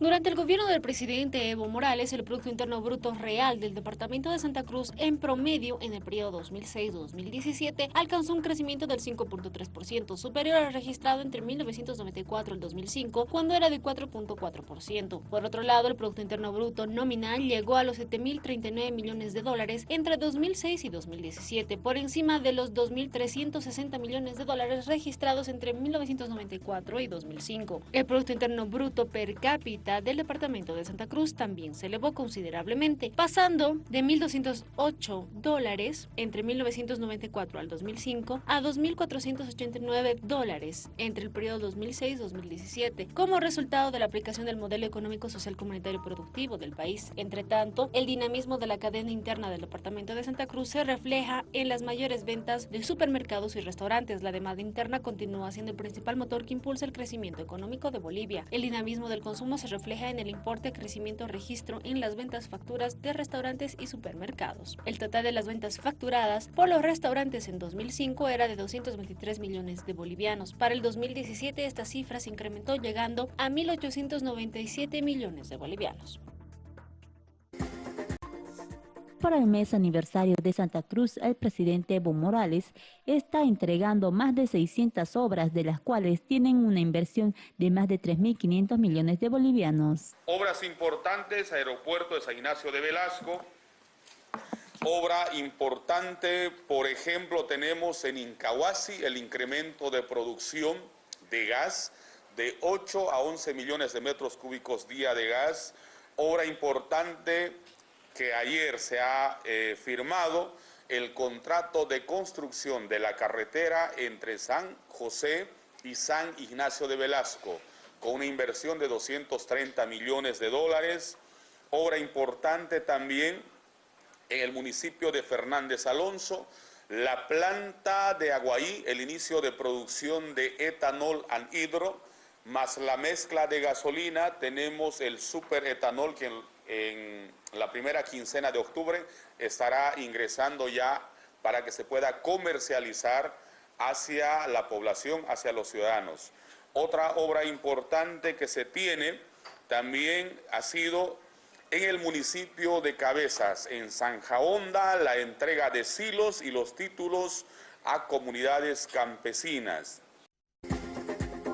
Durante el gobierno del presidente Evo Morales, el Producto Interno Bruto Real del Departamento de Santa Cruz en promedio en el periodo 2006-2017 alcanzó un crecimiento del 5.3%, superior al registrado entre 1994 y el 2005, cuando era de 4.4%. Por otro lado, el Producto Interno Bruto nominal llegó a los 7.039 millones de dólares entre 2006 y 2017, por encima de los 2.360 millones de dólares registrados entre 1994 y 2005. El Producto Interno Bruto per cápita del departamento de Santa Cruz también se elevó considerablemente, pasando de 1.208 dólares entre 1994 al 2005 a 2.489 dólares entre el periodo 2006-2017, como resultado de la aplicación del modelo económico social comunitario productivo del país. Entre tanto, el dinamismo de la cadena interna del departamento de Santa Cruz se refleja en las mayores ventas de supermercados y restaurantes. La demanda interna continúa siendo el principal motor que impulsa el crecimiento económico de Bolivia. El dinamismo del consumo se refleja en el importe crecimiento registro en las ventas facturas de restaurantes y supermercados. El total de las ventas facturadas por los restaurantes en 2005 era de 223 millones de bolivianos. Para el 2017 esta cifra se incrementó llegando a 1.897 millones de bolivianos. Para el mes aniversario de Santa Cruz, el presidente Evo Morales está entregando más de 600 obras, de las cuales tienen una inversión de más de 3.500 millones de bolivianos. Obras importantes, aeropuerto de San Ignacio de Velasco. Obra importante, por ejemplo, tenemos en Incahuasi el incremento de producción de gas de 8 a 11 millones de metros cúbicos día de gas. Obra importante que ayer se ha eh, firmado el contrato de construcción de la carretera entre San José y San Ignacio de Velasco, con una inversión de 230 millones de dólares. Obra importante también en el municipio de Fernández Alonso, la planta de Aguaí, el inicio de producción de etanol anhidro, más la mezcla de gasolina, tenemos el superetanol que en la primera quincena de octubre estará ingresando ya para que se pueda comercializar hacia la población, hacia los ciudadanos. Otra obra importante que se tiene también ha sido en el municipio de Cabezas, en Zanja Honda, la entrega de silos y los títulos a comunidades campesinas.